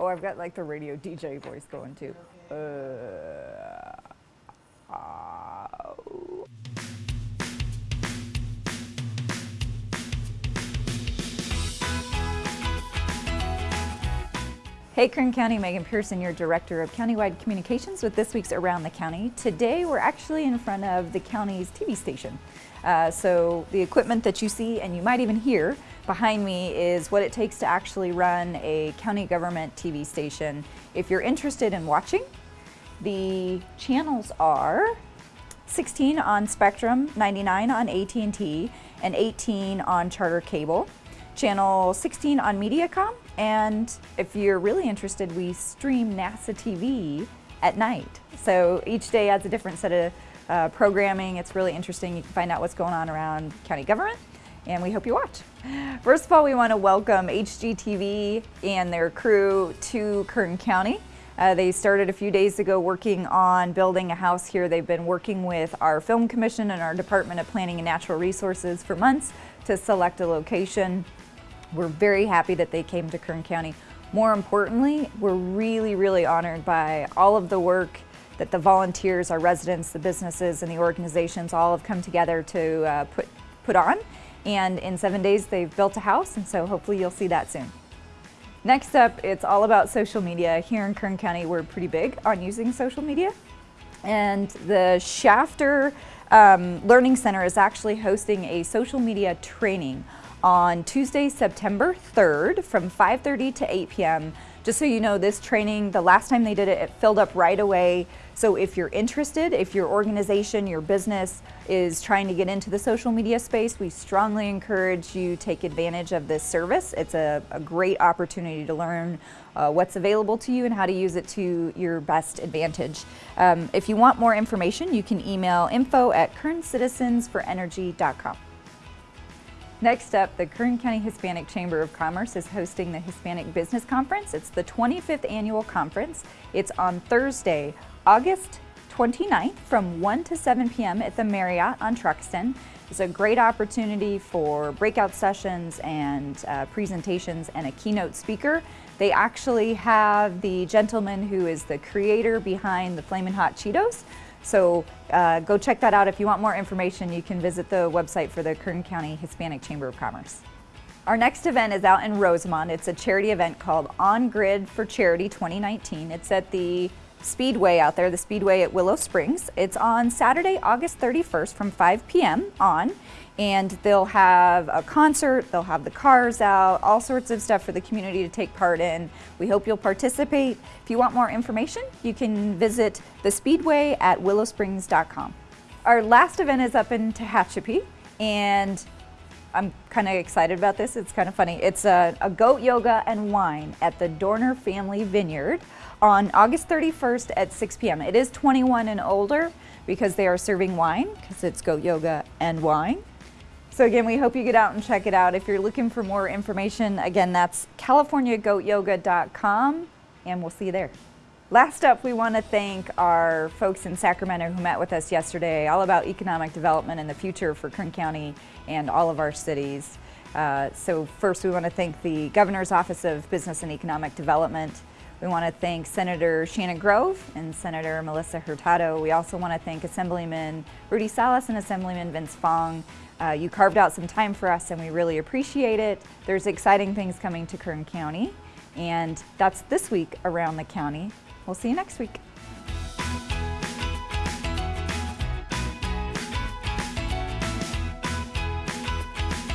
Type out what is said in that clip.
Oh, I've got like the radio DJ voice going too. Uh, ow. Hey Kern County, Megan Person, your Director of Countywide Communications with this week's Around the County. Today we're actually in front of the county's TV station. Uh, so the equipment that you see and you might even hear behind me is what it takes to actually run a county government TV station. If you're interested in watching, the channels are 16 on Spectrum, 99 on AT&T, and 18 on Charter Cable. Channel 16 on Mediacom, and if you're really interested, we stream NASA TV at night. So each day adds a different set of uh, programming. It's really interesting. You can find out what's going on around county government and we hope you watch. First of all, we want to welcome HGTV and their crew to Kern County. Uh, they started a few days ago working on building a house here. They've been working with our Film Commission and our Department of Planning and Natural Resources for months to select a location. We're very happy that they came to Kern County. More importantly, we're really, really honored by all of the work that the volunteers, our residents, the businesses, and the organizations all have come together to uh, put, put on. And in seven days, they've built a house, and so hopefully you'll see that soon. Next up, it's all about social media. Here in Kern County, we're pretty big on using social media. And the Shafter um, Learning Center is actually hosting a social media training on Tuesday, September 3rd from 5.30 to 8 p.m. Just so you know, this training, the last time they did it, it filled up right away. So if you're interested, if your organization, your business is trying to get into the social media space, we strongly encourage you take advantage of this service. It's a, a great opportunity to learn uh, what's available to you and how to use it to your best advantage. Um, if you want more information, you can email info at kerncitizensforenergy.com. Next up, the Kern County Hispanic Chamber of Commerce is hosting the Hispanic Business Conference. It's the 25th annual conference. It's on Thursday, August 29th from 1 to 7 p.m. at the Marriott on Truxtun. It's a great opportunity for breakout sessions and uh, presentations and a keynote speaker. They actually have the gentleman who is the creator behind the Flamin' Hot Cheetos. So uh, go check that out. If you want more information, you can visit the website for the Kern County Hispanic Chamber of Commerce. Our next event is out in Rosamond. It's a charity event called On Grid for Charity 2019. It's at the Speedway out there, the Speedway at Willow Springs. It's on Saturday, August 31st from 5 p.m. on and they'll have a concert, they'll have the cars out, all sorts of stuff for the community to take part in. We hope you'll participate. If you want more information, you can visit the Speedway at willowsprings.com. Our last event is up in Tehachapi, and I'm kind of excited about this. It's kind of funny. It's a, a, goat yoga and wine at the Dorner Family Vineyard on August 31st at 6 p.m. It is 21 and older because they are serving wine because it's goat yoga and wine. So again, we hope you get out and check it out. If you're looking for more information, again, that's californiagoatyoga.com and we'll see you there. Last up, we want to thank our folks in Sacramento who met with us yesterday, all about economic development and the future for Kern County and all of our cities. Uh, so first, we want to thank the Governor's Office of Business and Economic Development. We want to thank Senator Shannon Grove and Senator Melissa Hurtado. We also want to thank Assemblyman Rudy Salas and Assemblyman Vince Fong uh, you carved out some time for us and we really appreciate it. There's exciting things coming to Kern County and that's this week around the county. We'll see you next week.